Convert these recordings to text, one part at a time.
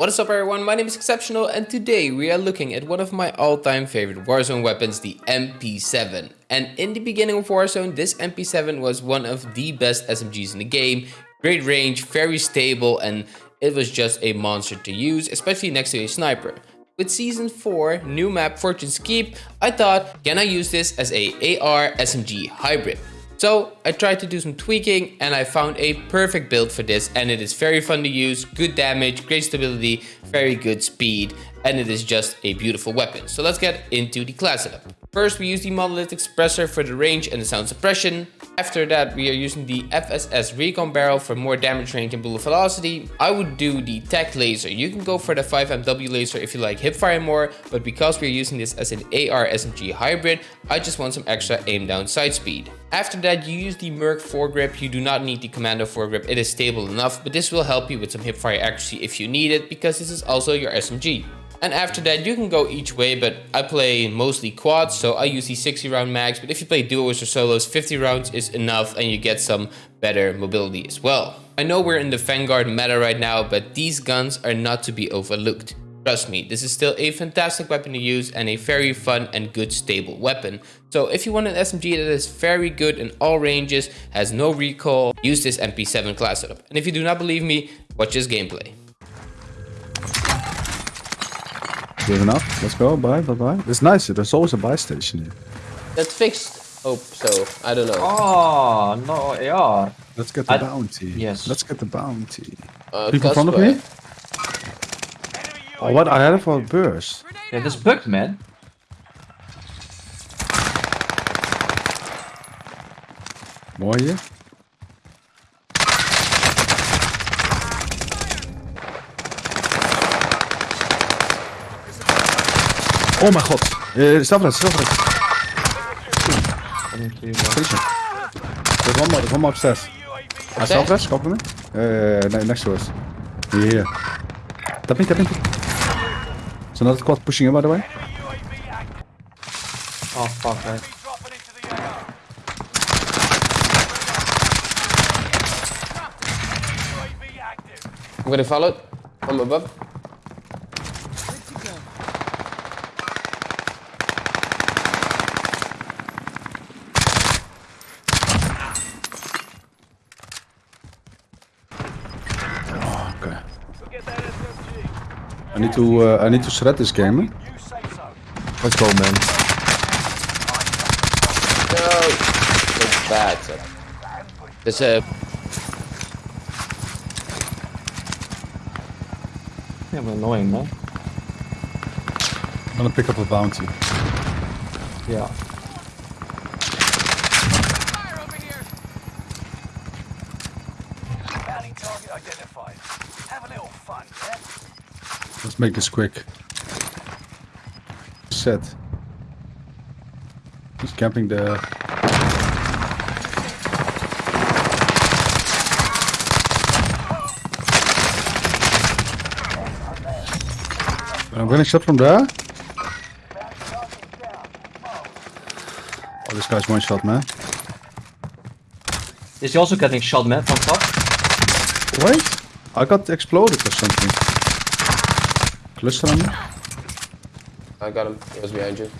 What is up everyone, my name is Exceptional and today we are looking at one of my all-time favorite Warzone weapons, the MP7. And in the beginning of Warzone, this MP7 was one of the best SMGs in the game. Great range, very stable and it was just a monster to use, especially next to a sniper. With Season 4, new map Fortune's Keep, I thought, can I use this as a AR SMG hybrid? So I tried to do some tweaking and I found a perfect build for this and it is very fun to use, good damage, great stability, very good speed and it is just a beautiful weapon. So let's get into the class setup. First we use the monolithic suppressor for the range and the sound suppression. After that we are using the FSS recon barrel for more damage range and bullet velocity. I would do the tech laser. You can go for the 5MW laser if you like hipfire more, but because we're using this as an AR SMG hybrid, I just want some extra aim down sight speed. After that you use the Merc foregrip. You do not need the Commando foregrip, it is stable enough, but this will help you with some hipfire accuracy if you need it because this is also your SMG. And after that, you can go each way, but I play mostly quads, so I use the 60 round mags. But if you play duos or solos, 50 rounds is enough and you get some better mobility as well. I know we're in the Vanguard meta right now, but these guns are not to be overlooked. Trust me, this is still a fantastic weapon to use and a very fun and good stable weapon. So if you want an SMG that is very good in all ranges, has no recoil, use this MP7 class setup. And if you do not believe me, watch this gameplay. Good enough. Let's go. Bye, bye, bye. It's nice. There's always a buy station here. That's fixed. Hope so. I don't know. Oh, no AR. Let's get the I- bounty. yes. Let's get the bounty. Uh, People in front of me? Oh, what? I had it for a burst. Yeah, this bugged, man. More hier. Oh mijn god. Uh, Stavres, Stavres. Finish him. There's one more, there's one more upstairs. Uh, Stavres, cover me. Uh, ne- next to us. Here. Tap me, tap me. There's another squad pushing in by the way. Oh, fuck, man. I'm gonna follow it from above. Need to, uh, I need to shred this game. eh? Let's go, man. No! That's bad. There's a... Yeah, but annoying, man. I'm gonna pick up a bounty. Yeah. Make this quick. Set. He's camping there. I'm getting shot from there. Oh, this guy's one shot, man. Is he also getting shot, man, from top? Wait, I got exploded or something. Cluster on. I got him. He was behind you.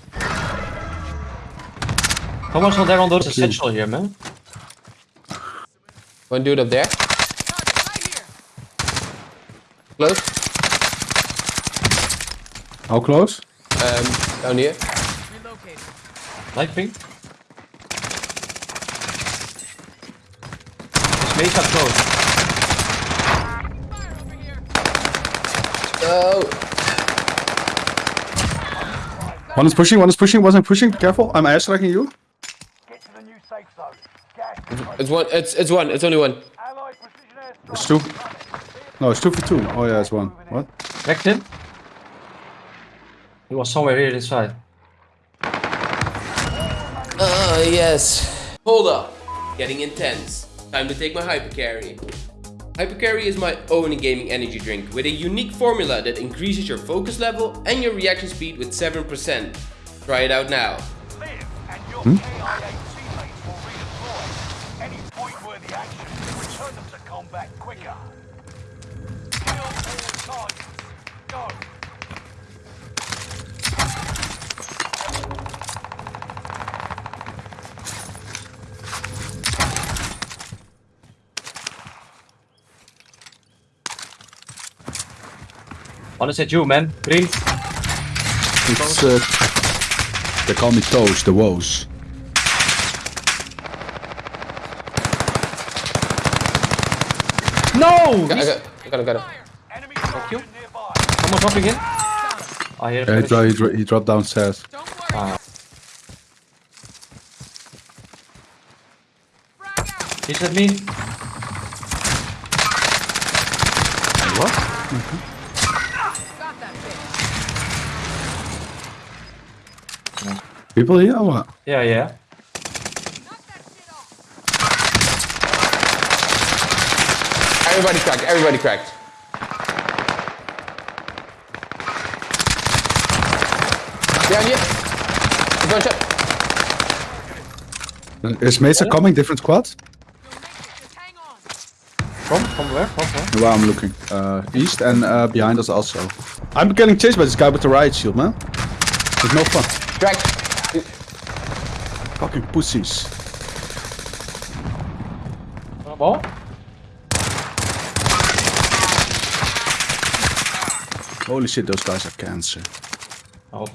Someone's not there on those essential here, man. One dude up there. Close. How close? Um, down here. Light ping. This maze got close. Oh! One is pushing, one is pushing, one is pushing. Be careful, I'm air striking you. Get to the new safe zone. Gas It's one. It's it's one. It's only one. Allied precision airstrike. It's two. No, it's two for two. Oh yeah, it's one. What? Wrecked him. He was somewhere here inside. Oh yes. Hold up. Getting intense. Time to take my hypercarry. Hypercarry is my own gaming energy drink with a unique formula that increases your focus level and your reaction speed with 7%. Try it out now. Live, and your KIA teammates will redeploy. Any point-worthy action will return them to combat quicker. Kill all targets. One is at you, man. Green. It's, uh, they call me Toes, the woes. No! I got, I He's- got, I got, I got him. Enemy soldier nearby. Someone dropping in. I hear a Yeah, he, dro- he, dro- he dropped downstairs. He's at me. What? People here or what? Yeah, yeah. Everybody cracked, everybody cracked. Behind you. He's one shot. Is Mesa coming, different squad? From? From where? From where? Where I'm looking. Uh, east and uh, behind us also. I'm getting chased by this guy with the riot shield, man. It's no fun. Cracked. Fucking pussies. Uh, Ball? Holy shit, those guys are cancer. Oh.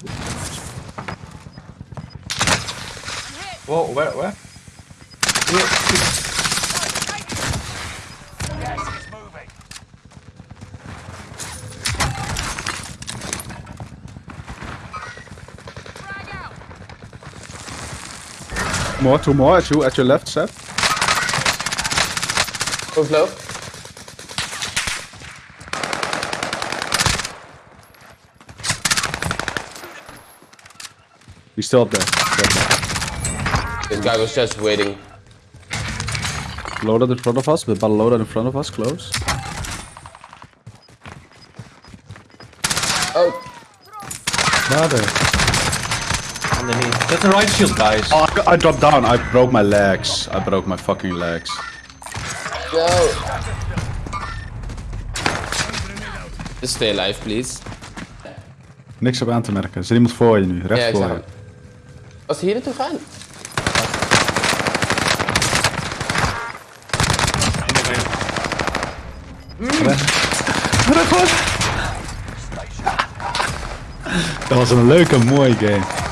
Whoa, where, where? More, two more at you, at your left, Seth. Move low. He's still up there. This guy was just waiting. Loaded in front of us, but loaded in front of us, close. Oh, Brother. Underneath. That's the right shield, guys. Oh, I, I dropped down. I broke my legs. I broke my fucking legs. no. Just stay alive, please. Niks op aan te merken. Er zit iemand voor je nu, recht Ja, voor je. Was hij hier naartoe gaan? Dat was een leuke, mooie game.